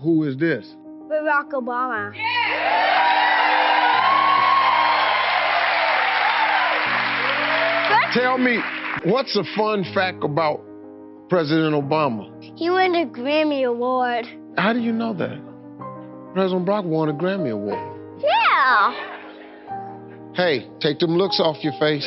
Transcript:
Who is this? Barack Obama. Yeah. Tell me, what's a fun fact about President Obama? He won a Grammy Award. How do you know that? President Barack won a Grammy Award. Yeah. Hey, take them looks off your face.